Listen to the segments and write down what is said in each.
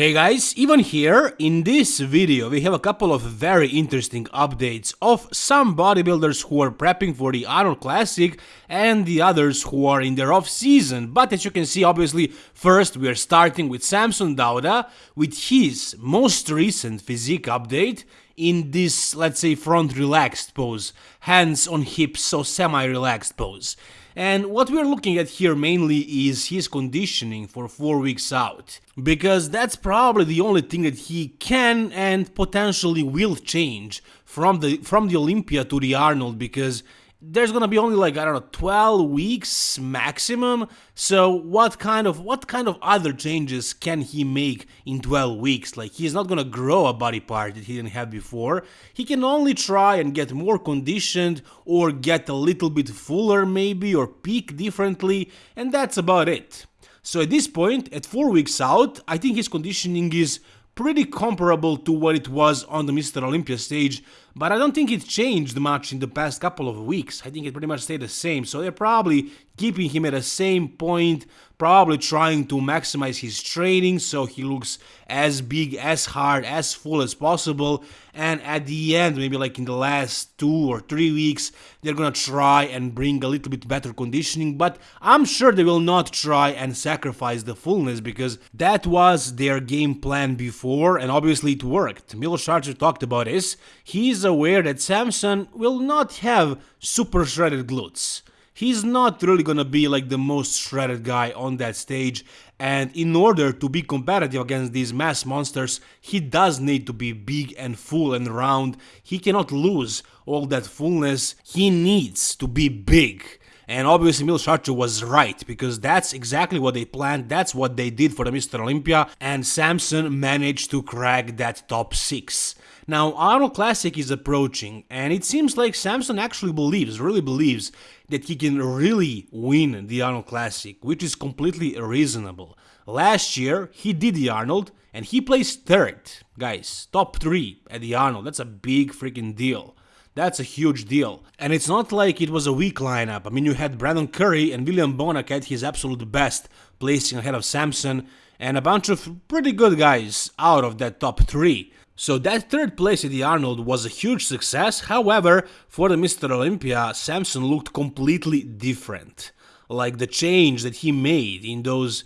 Hey guys, Ivan here. In this video we have a couple of very interesting updates of some bodybuilders who are prepping for the Arnold Classic and the others who are in their off season. But as you can see obviously first we are starting with Samson Dauda with his most recent physique update in this let's say front relaxed pose, hands on hips so semi relaxed pose. And what we're looking at here mainly is his conditioning for 4 weeks out. Because that's probably the only thing that he can and potentially will change from the from the Olympia to the Arnold because there's gonna be only like I don't know 12 weeks maximum. So what kind of what kind of other changes can he make in 12 weeks? Like he's not gonna grow a body part that he didn't have before. He can only try and get more conditioned or get a little bit fuller maybe or peak differently and that's about it. So at this point, at 4 weeks out, I think his conditioning is pretty comparable to what it was on the Mr. Olympia stage, but I don't think it changed much in the past couple of weeks. I think it pretty much stayed the same, so they're probably keeping him at the same point, probably trying to maximize his training so he looks as big, as hard, as full as possible, and at the end, maybe like in the last two or three weeks, they're gonna try and bring a little bit better conditioning, but I'm sure they will not try and sacrifice the fullness because that was their game plan before, and obviously it worked. Milos Sarcev talked about this. He's aware that Samson will not have super shredded glutes he's not really gonna be like the most shredded guy on that stage and in order to be competitive against these mass monsters he does need to be big and full and round he cannot lose all that fullness he needs to be big and obviously Milos Sarcev was right, because that's exactly what they planned, that's what they did for the Mr. Olympia, and Samson managed to crack that top 6. Now, Arnold Classic is approaching, and it seems like Samson actually believes, really believes, that he can really win the Arnold Classic, which is completely reasonable. Last year, he did the Arnold, and he placed third. Guys, top 3 at the Arnold, that's a big freaking deal. That's a huge deal. And it's not like it was a weak lineup. I mean, you had Brandon Curry and William Bonac at his absolute best, placing ahead of Samson, and a bunch of pretty good guys out of that top 3. So that third place at the Arnold was a huge success, however, for the Mr. Olympia, Samson looked completely different. Like the change that he made in those,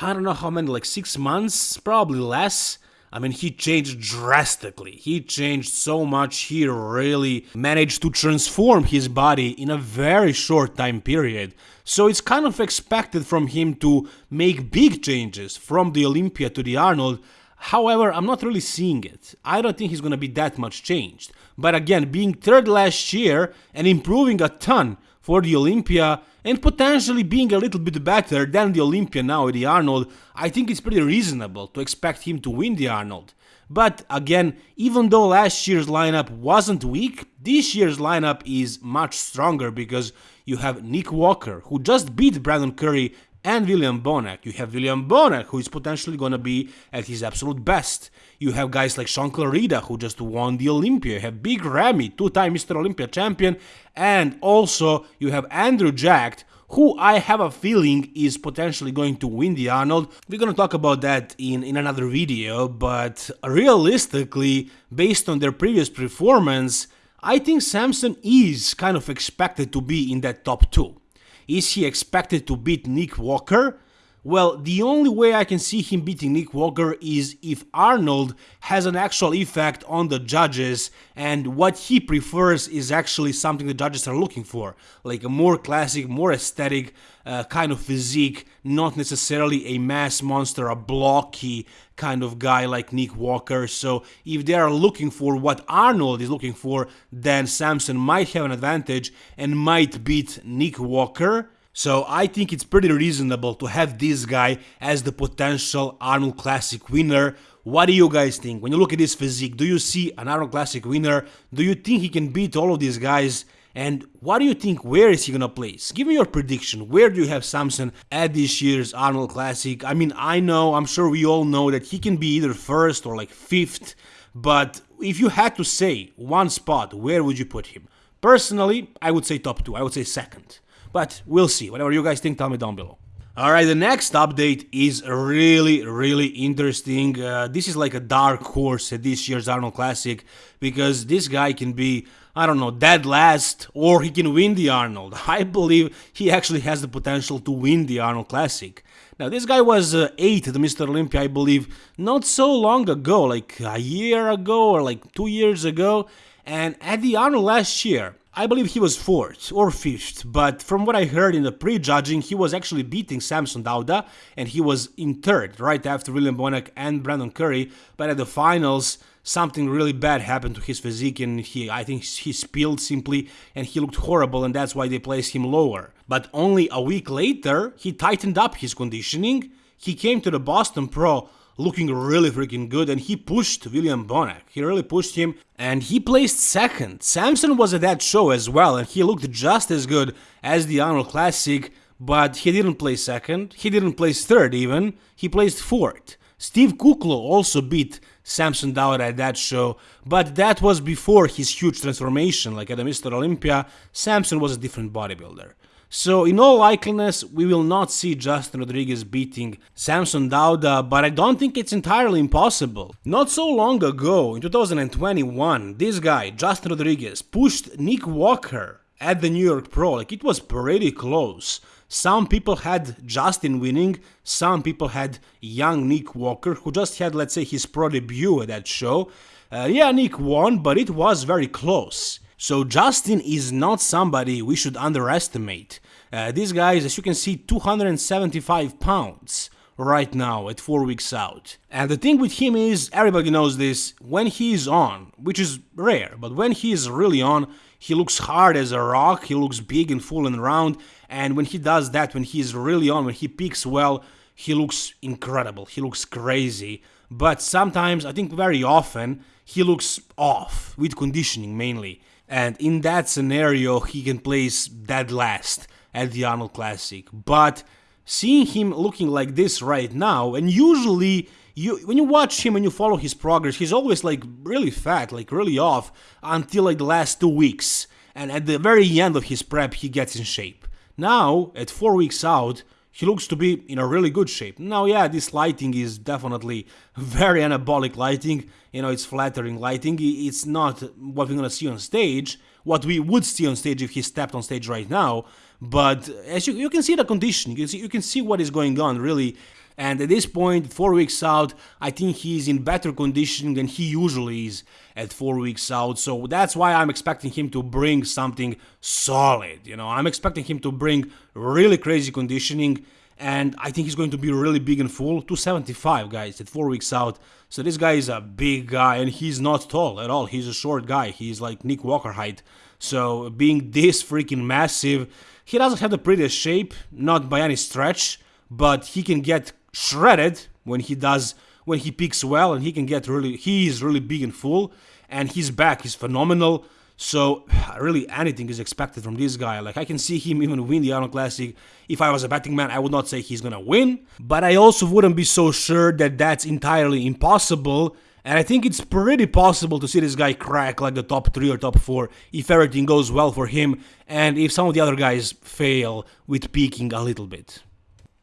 I don't know how many, like six months, probably less, I mean, he changed drastically. He changed so much. He really managed to transform his body in a very short time period. So it's kind of expected from him to make big changes from the Olympia to the Arnold However, I'm not really seeing it. I don't think he's going to be that much changed. But again, being third last year and improving a ton for the Olympia and potentially being a little bit better than the Olympia now the Arnold, I think it's pretty reasonable to expect him to win the Arnold. But again, even though last year's lineup wasn't weak, this year's lineup is much stronger because you have Nick Walker, who just beat Brandon Curry and William Bonac. You have William Bonac, who is potentially going to be at his absolute best. You have guys like Shaun Clarida, who just won the Olympia. You have Big Ramy, two-time Mr. Olympia champion. And also, you have Andrew Jacked, who I have a feeling is potentially going to win the Arnold. We're gonna talk about that in, in another video, but realistically, based on their previous performance, I think Samson is kind of expected to be in that top 2. Is he expected to beat Nick Walker? Well, the only way I can see him beating Nick Walker is if Arnold has an actual effect on the judges and what he prefers is actually something the judges are looking for, like a more classic, more aesthetic uh, kind of physique, not necessarily a mass monster, a blocky kind of guy like Nick Walker. So if they are looking for what Arnold is looking for, then Samson might have an advantage and might beat Nick Walker. So I think it's pretty reasonable to have this guy as the potential Arnold Classic winner. What do you guys think? When you look at his physique, do you see an Arnold Classic winner? Do you think he can beat all of these guys? And what do you think? Where is he gonna place? Give me your prediction. Where do you have Samson at this year's Arnold Classic? I mean, I know, I'm sure we all know that he can be either first or like fifth, but if you had to say one spot, where would you put him? Personally, I would say top two. I would say second. But we'll see. Whatever you guys think, tell me down below. Alright, the next update is really, really interesting. Uh, this is like a dark horse at this year's Arnold Classic because this guy can be, I don't know, dead last or he can win the Arnold. I believe he actually has the potential to win the Arnold Classic. Now, this guy was uh, 8th at Mr. Olympia, I believe, not so long ago, like a year ago or like two years ago. And at the Arnold last year, I believe he was 4th or 5th, but from what I heard in the pre-judging, he was actually beating Samson Dauda, and he was in 3rd, right after William Bonac and Brandon Curry, but at the finals, something really bad happened to his physique, and he, I think he spilled simply, and he looked horrible, and that's why they placed him lower. But only a week later, he tightened up his conditioning, he came to the Boston Pro looking really freaking good and he pushed William Bonac. He really pushed him and he placed second. Samson was at that show as well and he looked just as good as the Arnold Classic, but he didn't place second, he didn't place third even, he placed fourth. Steve Kuclo also beat Samson Dauda at that show, but that was before his huge transformation, like at the Mr. Olympia, Samson was a different bodybuilder. So in all likeliness, we will not see Justin Rodriguez beating Samson Dauda, but I don't think it's entirely impossible. Not so long ago, in 2021, this guy, Justin Rodriguez, pushed Nick Walker at the New York Pro, like it was pretty close. Some people had Justin winning, some people had young Nick Walker, who just had, let's say, his pro debut at that show. Uh, yeah, Nick won, but it was very close. So Justin is not somebody we should underestimate. Uh, this guy is, as you can see, 275 pounds right now at 4 weeks out. And the thing with him is, everybody knows this, when he is on, which is rare, but when he is really on, he looks hard as a rock, he looks big and full and round, and when he does that, when he is really on, when he peaks well, he looks incredible, he looks crazy. But sometimes, I think very often, he looks off, with conditioning mainly and in that scenario he can place dead last at the Arnold Classic. But seeing him looking like this right now, and usually you when you watch him and you follow his progress, he's always like really fat, like really off until like the last two weeks. And at the very end of his prep, he gets in shape. Now, at four weeks out, he looks to be in a really good shape. Now, yeah, this lighting is definitely very anabolic lighting. You know, it's flattering lighting. It's not what we're gonna see on stage, what we would see on stage if he stepped on stage right now. But as you, you can see the condition, you can see, you can see what is going on really. And at this point, four weeks out, I think he's in better condition than he usually is at four weeks out. So that's why I'm expecting him to bring something solid. You know, I'm expecting him to bring really crazy conditioning. And I think he's going to be really big and full. 275 guys at four weeks out. So this guy is a big guy and he's not tall at all. He's a short guy. He's like Nick Walker height. So being this freaking massive, he doesn't have the prettiest shape, not by any stretch, but he can get shredded when he does when he peaks well and he can get really he is really big and full and his back. Is phenomenal. So really anything is expected from this guy. Like i can see him even win the arnold classic. If i was a betting man i would not say he's gonna win but i also wouldn't be so sure that that's entirely impossible. And I think it's pretty possible to see this guy crack like the top 3 or top 4 if everything goes well for him and if some of the other guys fail with peaking a little bit.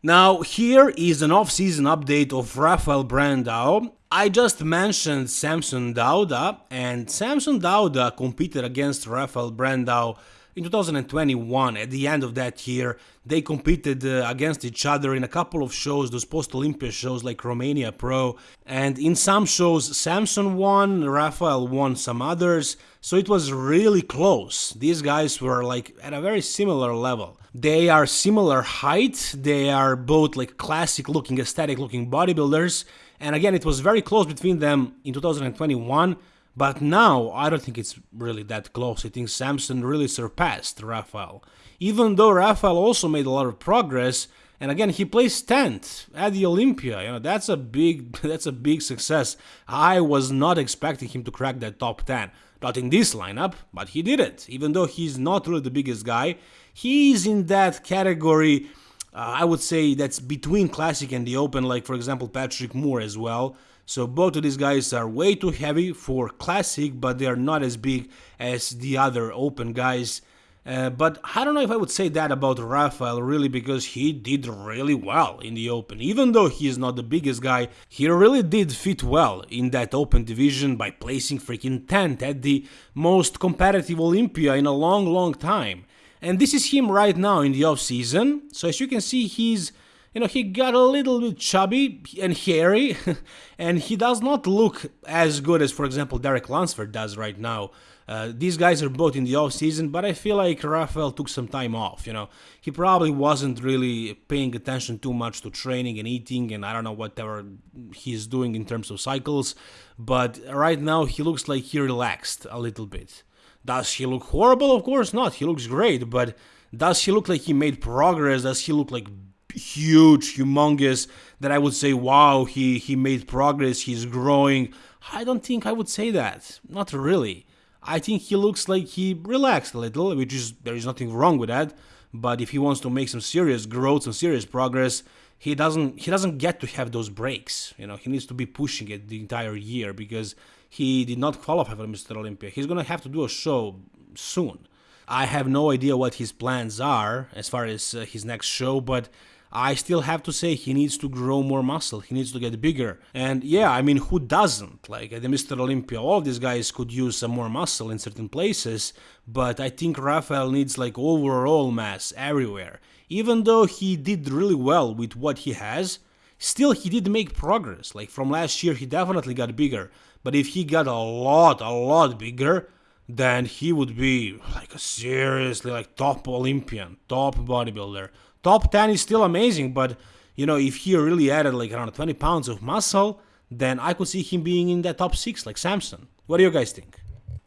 Now, here is an off-season update of Rafael Brandao. I just mentioned Samson Dauda, and Samson Dauda competed against Rafael Brandao in 2021. At the end of that year, they competed uh, against each other in a couple of shows, those post-Olympia shows like Romania Pro, and in some shows Samson won, Rafael won some others, so it was really close. These guys were like at a very similar level. They are similar height, they are both like classic looking, aesthetic looking bodybuilders. And again, it was very close between them in 2021. But now, I don't think it's really that close. I think Samson really surpassed Rafael. Even though Rafael also made a lot of progress, and again, he placed 10th at the Olympia. You know, that's a big that's a big success. I was not expecting him to crack that top 10. Not in this lineup, but he did it. Even though he's not really the biggest guy, he's in that category. Uh, I would say that's between classic and the open, like for example Patrick Moore as well. So both of these guys are way too heavy for classic, but they are not as big as the other open guys. Uh, but I don't know if I would say that about Rafael really because he did really well in the Open. Even though he is not the biggest guy, he really did fit well in that Open division by placing freaking 10th at the most competitive Olympia in a long, long time. And this is him right now in the off season. So as you can see, he's you know, he got a little bit chubby and hairy, and he does not look as good as, for example, Derek Lunsford does right now. Uh, these guys are both in the off season, but I feel like Rafael took some time off. You know, he probably wasn't really paying attention too much to training and eating, and I don't know whatever he's doing in terms of cycles. But right now, he looks like he relaxed a little bit. Does he look horrible? Of course not. He looks great, but does he look like he made progress? Does he look like huge, humongous, that I would say, wow, he, he made progress, he's growing. I don't think I would say that. Not really. I think he looks like he relaxed a little, which is, there is nothing wrong with that. But if he wants to make some serious growth, some serious progress, he doesn't he doesn't get to have those breaks. You know, he needs to be pushing it the entire year because he did not qualify for Mr. Olympia. He's gonna have to do a show soon. I have no idea what his plans are as far as uh, his next show, but I still have to say he needs to grow more muscle. He needs to get bigger. And yeah, I mean, who doesn't? Like at the Mr. Olympia, all these guys could use some more muscle in certain places, but I think Rafael needs like overall mass everywhere. Even though he did really well with what he has, still he did make progress. Like from last year, he definitely got bigger. But if he got a lot, a lot bigger, then he would be like a seriously like top Olympian, top bodybuilder Top 10 is still amazing, but you know, if he really added like around 20 pounds of muscle, then I could see him being in that top 6 like Samson. What do you guys think?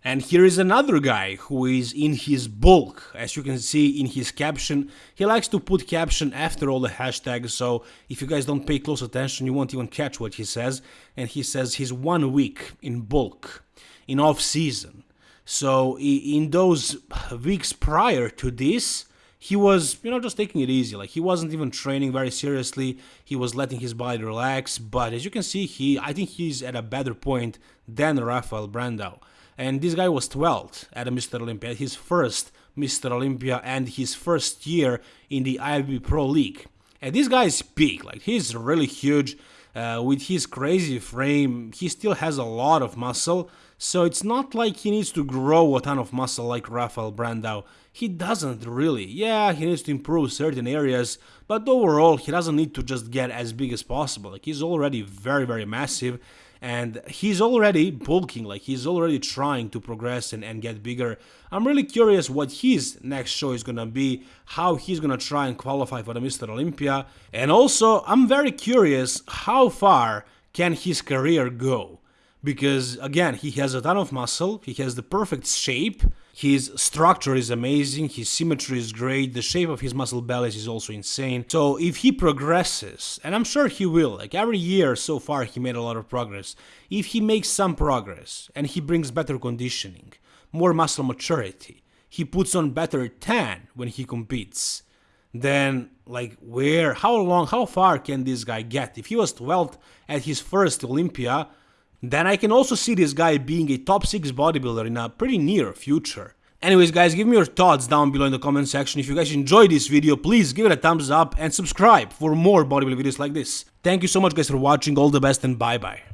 And here is another guy who is in his bulk. As you can see in his caption, he likes to put caption after all the hashtags, so if you guys don't pay close attention, you won't even catch what he says. And he says he's one week in bulk, in off season. So in those weeks prior to this, he was, you know, just taking it easy. Like he wasn't even training very seriously. He was letting his body relax. But as you can see, he, I think he's at a better point than Rafael Brandao. And this guy was 12th at a Mr. Olympia, his first Mr. Olympia and his first year in the IFBB Pro League. And this guy is big, like he's really huge. Uh, with his crazy frame, he still has a lot of muscle, so it's not like he needs to grow a ton of muscle like Rafael Brandao. He doesn't really. Yeah, he needs to improve certain areas, but overall he doesn't need to just get as big as possible. Like he's already very very massive and he's already bulking, like he's already trying to progress and, and get bigger. I'm really curious what his next show is gonna be, how he's gonna try and qualify for the Mr. Olympia, and also I'm very curious how far can his career go because again he has a ton of muscle he has the perfect shape his structure is amazing his symmetry is great the shape of his muscle bellies is also insane. So if he progresses and i'm sure he will like every year so far he made a lot of progress if he makes some progress and he brings better conditioning more muscle maturity he puts on better tan when he competes then like where how long how far can this guy get? If he was 12th at his first olympia then I can also see this guy being a top 6 bodybuilder in a pretty near future. Anyways guys, give me your thoughts down below in the comment section. If you guys enjoyed this video, please give it a thumbs up and subscribe for more bodybuilding videos like this. Thank you so much guys for watching, all the best and bye bye.